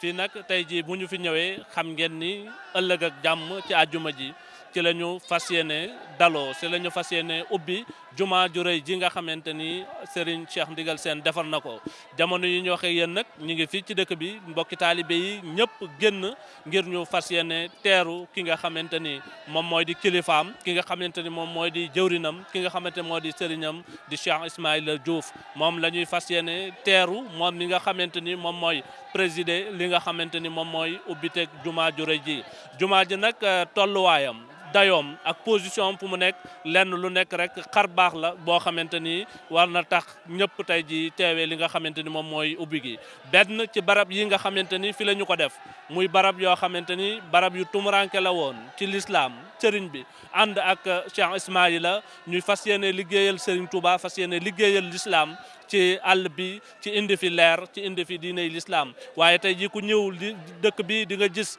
fii nag tey jii bu ñu fi ñëwee xam ngeen ni ëllëg ak jàmm ci àjjuma ji ci la ñu fas yéene daloo ci la ñu fas yéene ubbi jumaa ju rëy ji nga xamante ni Serigne Cheikh Ndigal seen defar na ko jamono yi ñu waxee yéen nag ñu ngi fii ci dëkk bi mbokki taalibe yi ñëpp génn ngir ñu fas yéene teeru ki nga xamante ni moom mooy di kilifaam ki nga xamante ni moom mooy di jëwrinam ki nga xamante moo di sëriñam di Cheikh Ismaïla Diouf moom la ñuy fas yéene teeru moom mi nga xamante ni moom mooy présider li nga xamante ni moom mooy ubbiteg jumaa ju rëy ji jumaa ji nag euh, tolluwaayam dayoom ak position fu mu nekk lenn lu nekk rek xar baax la boo xamante ni war na tax ñëpp tey ji teewee li nga xamante ni moom mooy ubbi gi benn ci barab yi nga xamante ni fi la ñu ko def muy barab yoo xamante ni barab yu tumuranke la woon ci lislaam sëriñ bi ànd ak euh, Cheikh Ismaïla ñuy fas yéene liggéeyal sëriñ Touba fas yéene liggéeyal lislaam ci àll bi ci indi fi leer ci indi fi diiney lislaam waaye tey ji ku ñëw li dëkk bi di nga gis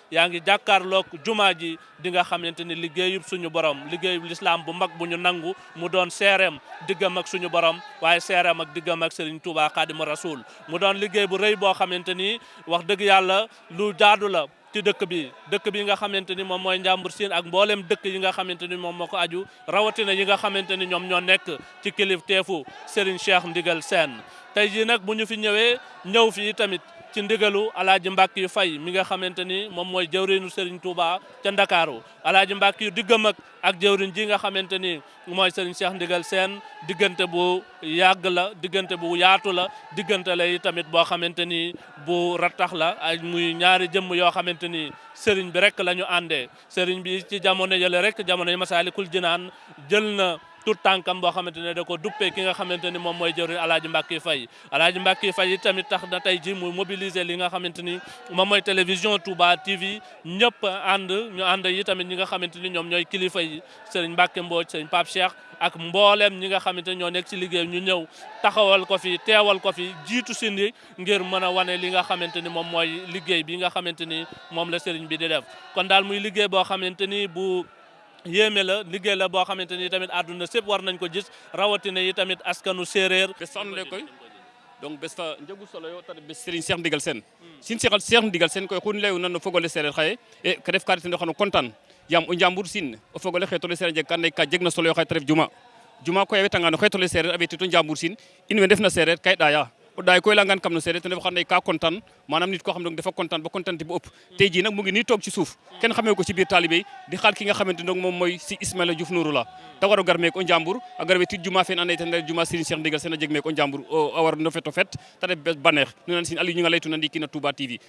yaa ngi jàkkaarloog jumaa ji di nga xamante ni liggéeyub suñu borom liggéeyub lislaam bu mag bu ñu nangu mu doon seereem diggam ak suñu borom waaye seereem ak diggam ak Serigne Touba Xaadimu Rasuul mu doon liggéey bu rëy boo xamante ni wax dëgg yàlla lu jaadu la ci dëkk bi dëkk bi nga xamante ni moom mooy njàmbur siin ak mboolem dëkk yi nga xamante ni moom moo ko aju rawatina yi nga xamante ni ñoom ñoo nekk ci kilifteefu Serigne Cheikh Ndigal Sène tey jii nag bu ñu fi ñëwee ñëw fii tamit ci ndigalu alaaji mbàkk yu fay mi nga xamante ni moom mooy jëwriñu Serigne Touba ca Ndakaaru alaaji mbàkk yu diggam ak ak jëwriñ ji nga xamante ni mooy Serigne Cheikh Ndigal seen diggante bu yàgg la diggante bu yaatu la diggante la yi tamit boo xamante ni bu rattax la ay muy ñaari jëmm yoo xamante ni Serigne bi rek la ñu àndee sëriñ bi ci jamono yële rek jamono yi Masaalikul Jinaan jël na tout tànkam boo xamante ne da ko duppee ki nga xamante ni moom mooy jëriñ alaaji Mbàkke Fay alaaji Mbàkke Fay yi tamit tax na tey ji mu mobiliser li nga xamante ni moom mooy télévision Touba TV ñëpp ànd ñu ànd yi tamit ñi nga xamante ni ñoom ñooy kilifa yi sëriñ Mbàkke Mbooj sëriñ Pape Cheikh ak mbooleem ñi nga xamante ñoo nekk ci liggéey ñu ñëw taxawal ko fi teewal ko fi jiitu si ni ngir mën a wane li nga xamante ni moom mooy liggéey bi nga xamante ni moom la sëriñ bi di def kon daal muy liggéey boo xamante ni bu yéeme la liggéey la boo xamante ni tamit àdduna sépp war nañ ko gis rawatina yi tamit askanu séeréer. bés fa àndee koy donc bés fa njëgu solo yoo tamit bés Serigne Cheikh Ndigal Sène. Hmm. Serigne Cheikh Cheikh Ndigal Sène koy xun leyu nan no fogole séeréer xaye e ka def kaari ten xano kontaan yaam o njambur sin o fogole xe tole séeréer jeg ka andoona ka jeg na solo yoo xaye ta ref juma juma koy a wetanga no xe tole séeréer a wetito njambur sin in we ndefna séeréer ka i ɗaaya o ɗaay koy leyangan kam no seereer ten refu xan lay ka content manam nit ko xam ne dafa content ba contente bo ëpp tey jii nag mu ngi nii toog ci suuf kenn xamee ko ci biir taalibe di xaal ki nga xamante donc moom mooy si Ismaïla Diouf Nourou la te war o gar meek o Njambur a gar we tit juma feen ando naye ten juma Serigne Cheikh Ndigal seen a jeg meek o Njambur a war no feto fet te ref bes baneex nu nan sin Aliou ñu nga lay tuna ndiiki na Touba TV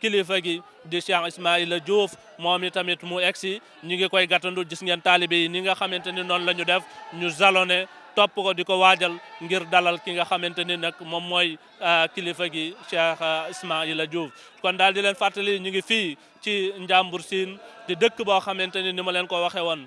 kilifa gi di Cheikh Ismaïla Diouf moom itamit mu egsi ñu ngi koy gàttandu gis ngeen taalibe yi ni nga xamante ni noonu la ñu def ñu jalone topp ko di ko waajal ngir dalal ki nga xamante ni nag moom mooy euh, kilifa gi Cheikh euh, Ismaïla Diouf kon daal di leen fàttali ñu ngi fii ci Njàmbur Siin di dëkk boo xamante ni ni ma leen ko waxee woon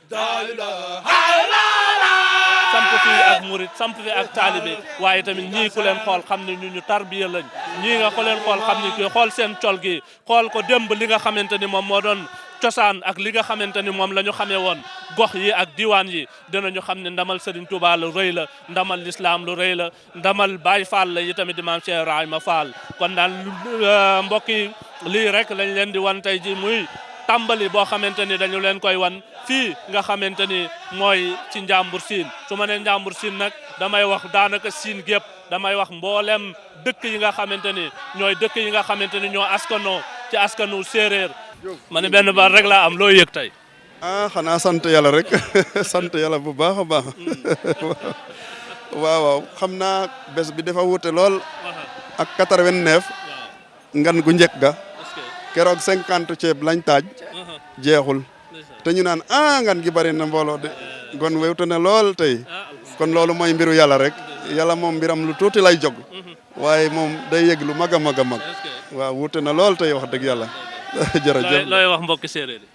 samp fi ak murit samp fi ak taalibe waaye tamit ñii ku leen xool xam ne ñu ñu tarbiya lañ ñii nga ko leen xool xam ne kii xool seen col gi xool ko démb li nga xamante ni moom moo doon cosaan ak li nga xamante ni moom la ñu xamee woon gox yi ak diwaan yi dinañu xam ne ndamal Serigne Touba lu rëy la ndamal lislaam lu rëy la ndamal Baay Faal la yi tamit di maam Cheikh Ibrahima Fall kon daal euh, mbokk yi lii rek lañ leen di wan tey ji muy tàmbali boo xamante ni dañu leen koy wan fii nga xamante ni mooy ci njàmbur siin su ma nee njàmbur siin nag damay wax daanaka siin gépp damay wax mboolem dëkk yi nga xamante ni ñooy dëkk yi nga xamante ni ñoo askanoo ci askanu séeréer ma ne benn baat rek laa am loo yëg tey ah xanaa sant yàlla rek sant yàlla bu baax a baax waaw waaw xam naa bés bi dafa wuute lool ak quatre-vingt-neuf ngan gu njëkk ga keroog cinquante ceeb lañ taaj jeexul te ñu naan ah ngan gi bari na mbooloo de kon wewte na lool tey ah, kon loolu mooy mbiru yàlla rek yàlla moom mbiram lu tuuti lay jog mhm. waaye moom day yëg lu mag a mag a mag waaw wuute na lool tey wax dëgg yàlla jërëjëf looy wax mbokki séeréer yi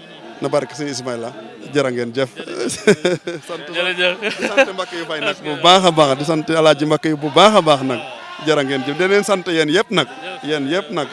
na barke sëñ Ismaïla jërë ngeen jëf sant di sant mbakk yu fay nag bu baax a baax di sant alaaji mbakk yu bu baax a baax nag jërë ngeen jëf di leen sant yéen yëpp nag yéen yëpp nag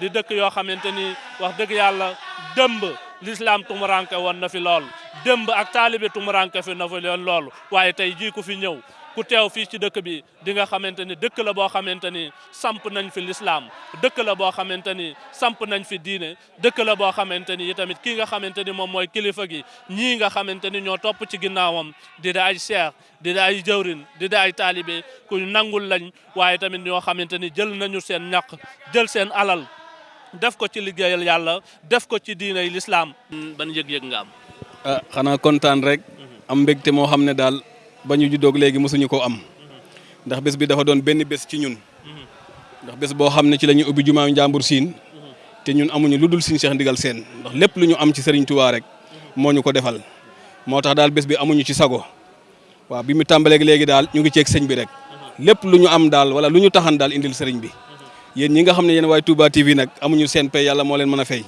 di dëkk yoo xamante ni wax dëgg yàlla dëmb l'islam tumuranke woon na fi lool dëmb ak taalibe tumuranke fi na fi lool waaye tey jii ku fi ñëw ku teew fii ci dëkk bi di nga xamante ni dëkk la boo xamante ni samp nañ fi lislaam dëkk la boo xamante ni samp nañ fi diine dëkk la boo xamante ni tamit kii nga xamante ni moom mooy kilifa gi ñii nga xamante ni ñoo topp ci ginnaawam di da ay cheikh di da ay jëwrin di da ay taalibe ku nangul lañ waaye tamit ñoo xamante ni jël nañu seen ñaq jël seen alal def ko ci liggéeyal yàlla def ko ci diinay lislaam ban yëg-yëg nga am ah, xanaa kontaan rek mhm. am mbégte moo xam ne daal ba ñu juddoog léegi mosuñu ko am mhm. ndax bés bi dafa doon benn bés ci ñun ndax bés boo xam ne ci la ñuy ubbi jumaa njàmbur siin te ñun amuñu lu dul suñu Cheikh Ndigal Sène ndax lépp lu ñu am ci Serigne Touba rek moo ñu ko defal moo tax daal bés bi amuñu ci sago waaw bi mu tàmbaleeg léegi daal ñu ngi ceeg sëñ bi rek lépp lu ñu am daal wala lu ñu taxan daal indil sëriñ bi yéen ñi nga xam ne yéen waaye Touba TV nag amuñu seen pay yàlla moo leen mën a fay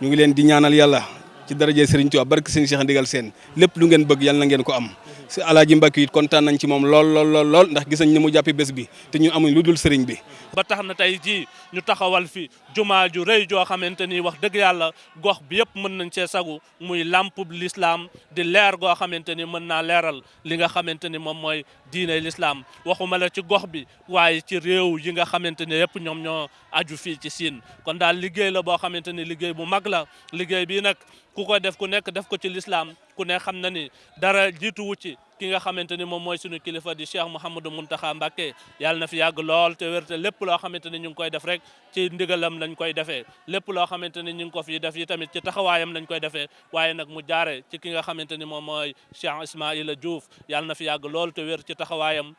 ñu ngi leen di ñaanal yàlla ci daraje Serigne Touba barke sëñ Cheikh Ndigal Sène lépp lu ngeen bëgg yal na ngeen ko am si alaaji Mbàkke it kontaan nañ ci moom lool lool lool lool ndax gis nañ ni mu jàppee bés bi te ñu amuñ lu dul sëriñ bi. ba tax na tey jii ñu taxawal fi jumaa ju rëy joo xamante ni wax dëgg yàlla gox bi yëpp mën nañ cee sagu muy làmpub lislaam di leer goo xamante ni mën naa leeral li nga xamante ni moom mooy diine lislaam waxuma la ci gox bi waaye ci réew yi nga xamante ne yëpp ñoom ñoo aju fii ci siin kon daal liggéey la boo xamante ne liggéey bu mag la liggéey bii nag ku ko def ku nekk def ko ci lislaam ku ne xam na ni dara jiituwu ci ki nga xamante ni moom mooy suñu kilifa di Cheikh Mouhamadou Mountakha Mbacké yàlla na fi yàgg lool te wér te lépp loo xamante ni ñu ngi koy def rek ci ndigalam lañ koy defee lépp loo xamante ni ñu ngi ko fi def yi tamit ci taxawaayam lañ koy defee waaye nag mu jaare ci ki nga xamante ni moom mooy Cheikh Ismaïla Diouf yàlla na fi yàgg lool te wér ci taxawaayam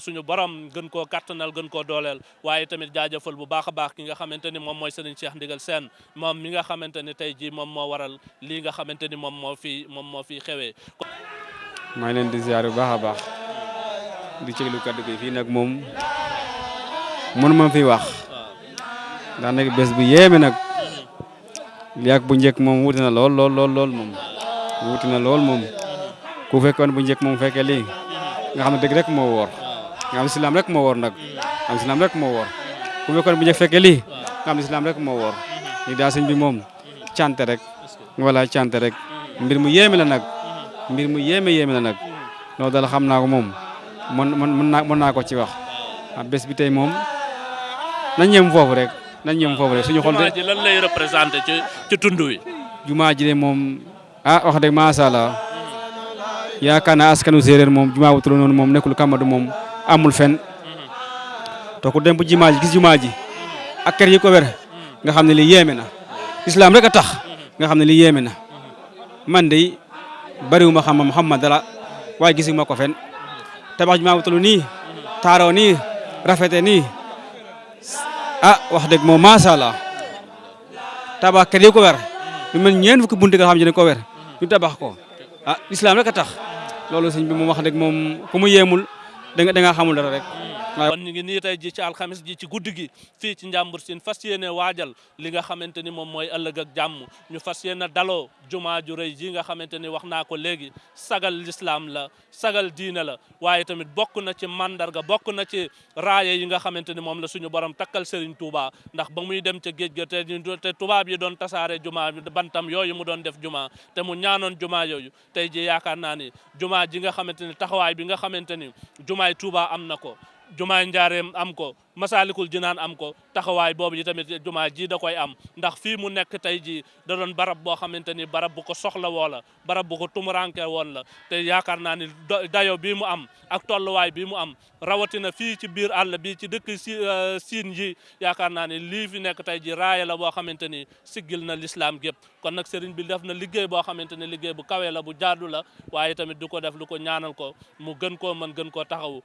suñu borom gën koo kattanal gën koo dooleel waaye tamit jaajëfal bu baax a baax ki nga xamante ni moom mooy Serigne Cheikh Ndigal Sène moom mi nga xamante ni tey jii moom moo waral lii nga xamante ni moom moo fi moom moo fi xewee. maa ngi leen di ziar bu baax a baax di cëglu kaddu gi fii nag moom mënu ma fi wax ndax nag bés bu yéeme nag. yàgg bu njëkk moom wuti na lool lool lool lool moom wuti na lool moom ku fekkoon bu njëkk moom fekkee lii nga xam ne dëgg rek moo woor nga xam ne islam rek moo woor nag am islam rek moo woor ku fekkoon bu njëkk fekkee lii nga xam ne islam rek moo woor ñu daa sëñ bi moom cante rek wala cante rek mbir mu yéeme la nag mbir mu yéeme yéeme la nag loolu daal xam naa ko moom mën mën naa mën naa ko ci wax ah bés bi tey moom nañ ñem foofu rek nañ ñëm foofu rek suñu xol de. lan lay représenté ci ci tund wi. jumaa ji de moom ah wax dëgg macha allah yaakaar naa askanu séeréer moom jumaa bu tudd noonu moom nekkul kàmbadu moom amul fen te ku dem bu jumaa ji gis jumaa ji ak kër yi ko wér nga xam ne li yéeme na islam rek a tax nga xam ne li yéeme na man de bariwuma xam ma xam ma dara waaye gisuma ko fen tabax jumaa bu tudd nii taaroo nii rafete nii ah wax dëgg moom macha allah tabax kër yi ko wer lu mel ñeent fukki bunti nga xam ne ko wer ñu tabax ko ah islam rek a tax loolu sëñ bi moom wax dëgg moom ku mu yéemul da nga da nga xamul dara rek. kon ñu ngi nii tey ji ci alxames ji ci guddi gi fii ci Njàmbur Siin fas yéene waajal li nga xamante ni moom mooy ëllëg ak jàmm ñu fas yéene daloo jumaa ju rëy ji nga xamante ni wax naa ko léegi sagal lislaam la sagal diine la waaye tamit bokk na ci màndarga bokk na ci raaya yi nga xamante ni moom la suñu borom takkal Serigne Touba ndax ba muy dem ca géej ga te te tubaab yi doon tasaare jumaa bantam yooyu mu doon def jumaa te mu ñaanoon jumaa yooyu tey ji yaakaar naa ni jumaa ji nga xamante ni taxawaay bi nga xamante ni jumaay Touba am na ko jumaay Njaareem am ko Masaalikul Jinaan am ko taxawaay boobu itamit jumaa ji da koy am ndax fii mu nekk tey jii da doon barab boo xamante ni barab bu ko soxla woo la barab bu ko tumuranke woon la te yaakaar naa ni dayo bii mu am ak tolluwaay bii mu am rawatina fii ci biir àll bi ci dëkk si euh, siin yi yaakaar naa ni lii fi nekk tey jii raaya la boo xamante ni siggil na lislaam gépp kon nag sëriñ bi def na liggéey boo xamante ni liggéey bu kawee la bu jaadu la waaye tamit du ko def lu ko ñaanal ko mu gën koo mën gën koo taxawu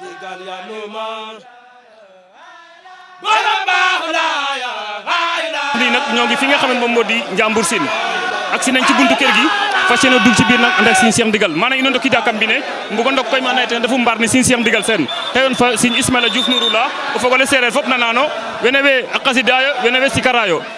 digal ya nu man borom baax laa ya lii nag ñoo ngi fi nga xam ne moom moo di Njàmbur Siin ak si nañ ci buntu kër gi fas yéene dugg ci biir nag ànd ak Serigne Cheikh Ndigal maanaam ino ndokki jàkkam bi ne mbu ko ndok koy maanaye ten dafa mbaar ne Serigne Cheikh Ndigal seen teyoon fa Serigne Ismaila Diouf Nouroullah o fogole seereer fop nanano wene we a qasidayo wene we sikarayo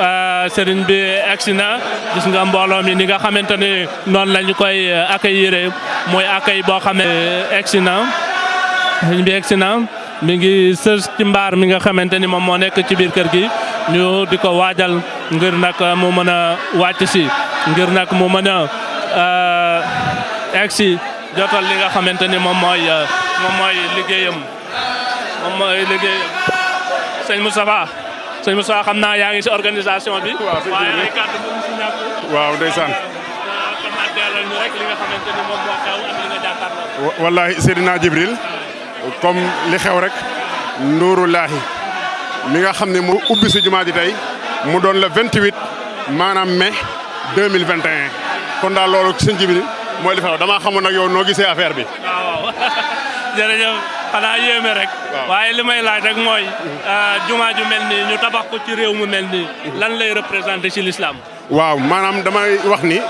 Euh, sëriñ bi egsi na gis nga mbooloo mi ni nga xamante ni noonu la ñu koy euh, accueillir mooy accueil boo xam ne euh, egsi na sëriñ bi egsi na mi ngi sës ci mbaar mi nga xamante ni moom moo nekk ci biir kër gi ñu di ko waajal ngir nag mu mën a wàcc si ngir nag mu mën a egsi jotal li nga xamante ni moom mooy moom mooy liggéeyam moom mooy liggéey sëñ Moustapha sëñ Moustapha xam naa yaa ngi si organisation bi. waaw waaye ay kàddu bu mu si ñàkk. waaw ndeysaan. xam naa teelal ñu rek li nga xamante ni moom moo xew ak li nga jàkkaarloo. wallaahi Seydina Jibril comme li xew rek Nuuru Laahi mi nga xam ne moo ubbi si jumaa ji tey mu doon le 28 maanaam mai 2021 kon daal loolu sëñ Jibril mooy li xew damaa xamoon nag yow noo gisee affaire bi. waaw jërëjëf xanaa yéeme rek. waaye li may laaj rek mooy. Euh, jumaa ju mel nii ñu tabax ko ci réew mu mel nii. lan lay représenté ci l'islam. waaw maanaam damay wax ni.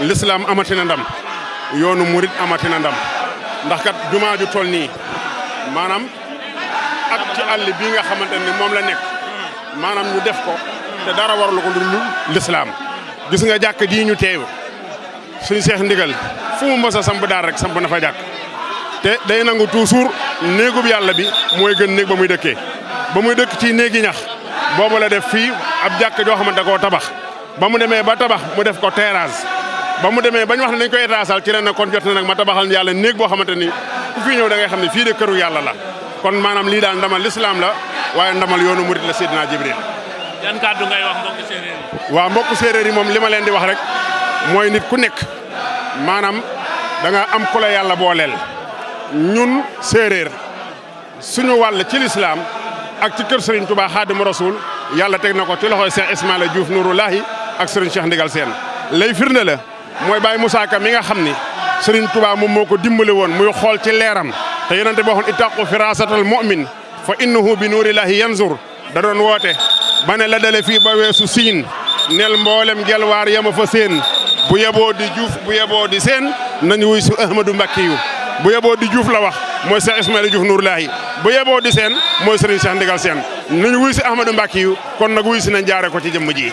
l'islam amati na ndam. yoonu murit amati na ndam. ndax kat jumaa ju toll nii. maanaam ak ci àll bii nga xamante ni moom la nekk. maanaam ñu def ko. te dara warlu ko lu l'islam. gis nga jàkk ji ñu teew. suñu seex ndigal fu mu mos a samp daal rek samp na fa jàkk te day nangu toujours néegub yàlla bi mooy gën néeg ba muy dëkkee ba muy dëkk ci néegi ñax boobu la def fii ab jàkk joo xamante da koo tabax ba mu demee ba tabax mu def ko terrasse ba mu demee bañ wax ne dañ koy terrassal ci la ne kon jot na nag ma tabaxal yàlla néeg boo xamante ni ku fi ñëw da ngay xam ne fii de këru yàlla la kon maanaam lii daal ndamal lislaam la waaye ndamal yoonu murit la Seydina Jibril yan kàddu ngay wax mbokku séeréer yi. waaw mbokku séeréer yi moom li ma leen di wax rek mooy nit ku nekk maanaam danga am ku la yàlla booleel ñun séeréer suñu wàll ci lislaam ak ci kër Serigne Touba Xaadimu Rasuul yàlla teg na ko ci loxoy Cheikh Ismaïla Diouf Nouroulahi ak Serigne Cheikh Ndigal Sène lay firnde la mooy Baye Moussa Ka mi nga xam ni Serigne Touba moom moo ko dimbali woon muy xool ci leeram te yonente boo xoon ittaqu firasatal mu'min fa innahu bi nuurillahi yanzur da doon woote ba ne la dale fii ba weesu siin nel mboolem gelwaar yama fa seen bu yeboo di juuf bu yeboo di seen nañu wuy su Ahmadou Mbacke yu bu yeboo di juuf la wax mooy Cheikh Ismaïla Diouf Nourlahi bu yeboo di seen mooy Serigne Cheikh Ndigal seen nañu wuy si Ahmadou Mbacke yu kon nag wuy si nañ jaare ko ci jëmm ji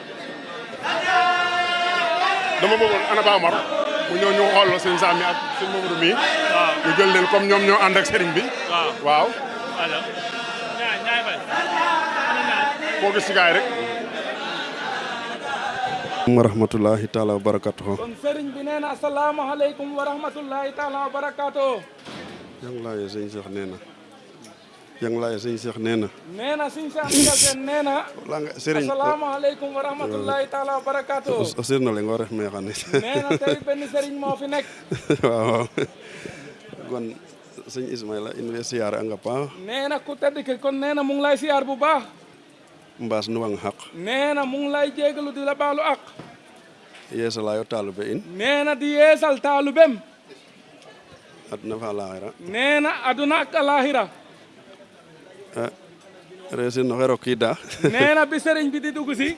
dama bëggoon ana Ba Omar mu ñëw ñu xool sëñ Sam mi ak sëñ Mamadou mi ñu jël leen comme ñoom ñoo ànd ak sëriñ bi waaw koo gis ci gaay rek wa rahmatullahi taala wa barakatuh kon sëriñ bi nee na asalaamaaleykum wa rahmatullahi taala wa barakatuh jànglaay sëñ Cheikh nee na yang laay sëñ Cheikh nee na. nee na sëñ Cheikh Ndigal Sène nee na. wala nga Serigne asalaamaaleykum wa rahmatulahi taala wa barakaatu. Ousseynou na la nga war a may xam ne. nee na tey benn Serigne moo fi nekk. waaw waaw kon sëñ Ismaïla in we siyaar a nga paax. nee na ku tedd ki kon nee na mu ngi lay siyaar bu baax. mbaas nu wang xaq. nee na mu ngi lay jégalu di la baalu àq. yeesalaayo taalube in. nee na di yeesal taalubem. aduna fa alaaxira nee na aduna ak alaaxira ah, reesin no xe rokiida nee na bi sëriñ bi di dugg si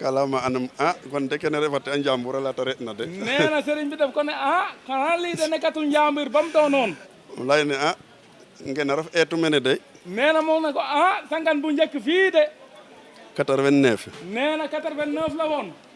kalama anam ah kon de kene refate a njambur ala ta reɗna de nee na sëriñ bi daf ko ne ah xanaa lii de nekkatul njambur ba mu doonoon um lay ne ah ngena ref eetu mene de nee na moom ne ko ah sangan bu njëkk fii de 89 nee na 89 la woon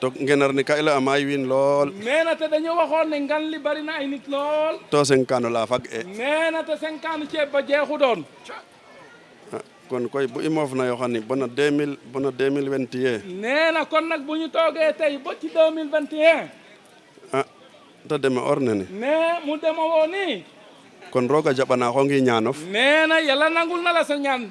to ngenar ne ka i laya maay wiin lool nee na te dañu waxoon ne ngan li bari na ay nit lool to seng kaano laa fag e nee na te senkaanu ceeb ba jeexu doon kon koy bu i moof na yoo xam ne bona 2000 bona 2021 nee na kon nag bu ñu toogee tey ba ci 2021 ah te deme or nene nee mu dema woo nii kon roog a jaɓanaa xongi ñaanof nee na yàlla nangul na la sa ñaan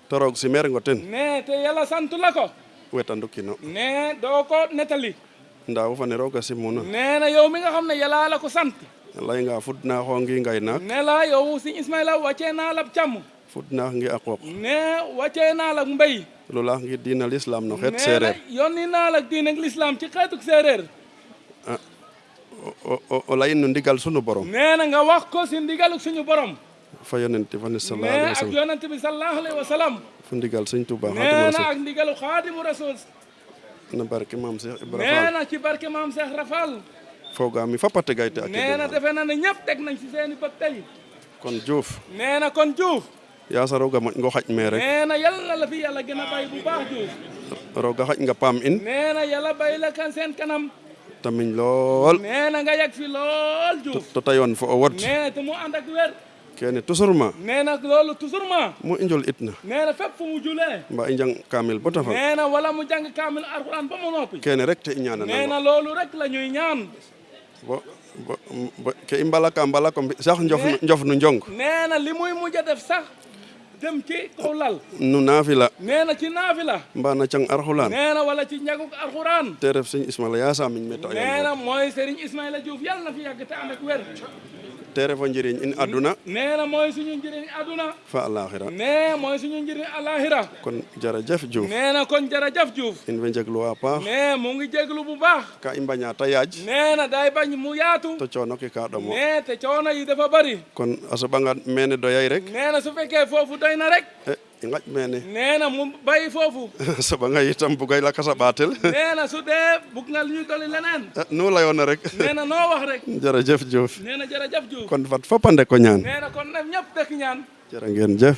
Te roog simeer ngo ten. Nee, te Yala santu la ko. Wetandukino. Nee, doo ko nettali. Ndaa wo fa ne Roog a simuuna. Nee na, yow mi nga xam ne Yala la ko sant. Layngaa fudnaaxoo ngi ngaynaak. Ne la, yow Sëñ Ismayla wàccee naa la càmm. Fudnaax ngi a qooq. Nee, wàccee naa la mbey. Lulaax ngi diina lislaam no xeet seereer. Nee na, yónni naa la diine lislaam ci xeetuk seereer. O layin no ndigal sunu Boroom. Nee na, nga wax ko si ndigaluk suñu Boroom. fa yonent fa ne sallallahu alayhi wa sallam ak yonent bi sallallahu alayhi wa sallam fu ndigal sëñ Tuubaa nee na ak ndigalu xaadimu rasul na barke maam Cheikh Ibrahima nee na ci barke maam Cheikh Rafal foogaa mi fappate gayte ak nee na defe na ne ñëpp teg nañ si seeni bët tey kon Diouf nee na kon Diouf yaa sa roog a moƴ ngo xaƴ mee rek nee na yàlla la fi yàlla gën a bay bu baax Diouf roog a xaƴ nga paam in nee na yàlla bay la kan seen kanam tamiñ lool. nee na nga yàgg fi lool Diouf. te tayoon fa o wot. nee te mu ànd ak wér. kene toujours ma nee na loolu toujours ma mu injol it na nee na fépp fu mu julee mbaa i jàng kaamil ba tafa nee na wala mu jàng kaamil alxuraan ba mu noppi kene rek te i ñaana nee na loolu rek la ñuy ñaan bo bo ke i mbalaka mbalako mbi sax njof njof nu njong nee na li muy mujj a def sax dem ci kaw lal nu naafila nee na ci naafila mbaa na cang arxulaan nee na wala ci njaguk arxuraan te ref sëñ Ismaila yaa saa miñ metta nee na mooy sëriñ Ismaila Diouf yàlla na fi yàgg te ànd ak wér te ref o njëriñ in aduna nee na mooy suñu njëriñ aduna fa alaxira nee mooy suñu njëriñ alaxira kon jërëjëf Diouf nee na kon jërëjëf Diouf in way njeglu waa paax nee mu ngi jeglu bu baax ka i mbañaa ta yaaj nee na day bañ mu yaatu to coono ke kaa ɗomo nee te coono yi dafa bari kon a soɓangaan meene doyay rek nee na su fekkee foofu doy na rek e i ngaƴ meene nee na mu bàyyi foofu a soɓanga itam bugay lakas a ɓaatel nee na su dee bugg nga ñu dolli leneen Eh, nu layoona rek nee na noo wax rek jërëjëf Diouf nee na jërëjëf Diouf kon fat fop a ndek o ñaan nee na kon nag ñëpp dëkk ñaan jërë ngeen jëf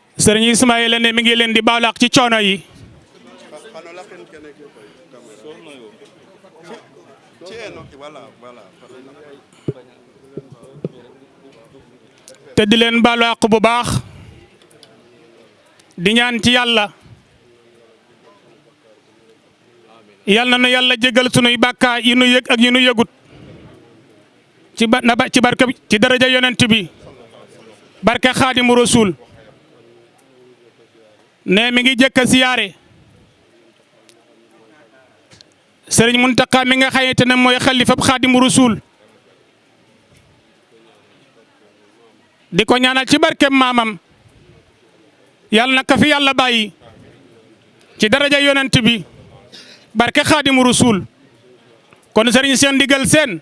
sëriñ Ismaïla ne mi ngi leen di baalu ci coono yi. te di leen baalu àq bu baax di ñaan ci yàlla yal na nu yàlla jégal sunuy bàkkaar yi nu yëg ak yi nu yëgut ci ba na ci barke ci daraja yonent bi barke xaadimu rasul ne mi ngi jëkk a siyaare sëriñ Muntaqa mi nga xayante ne mooy xalifab xaadimu rasul di ko ñaanal ci barke maamam yàlla na ka fi yàlla bàyyi ci daraja yonent bi barke xaadimu rasul kon sëriñ seen ndigal seen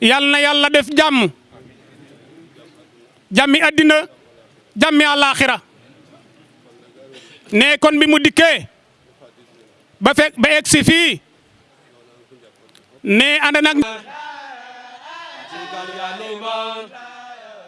yàlla na yàlla def jàmm jàmmi àddina jàmmi àllaaxira ne kon bi mu dikkee ba fekk ba egg si fii ne ànd nag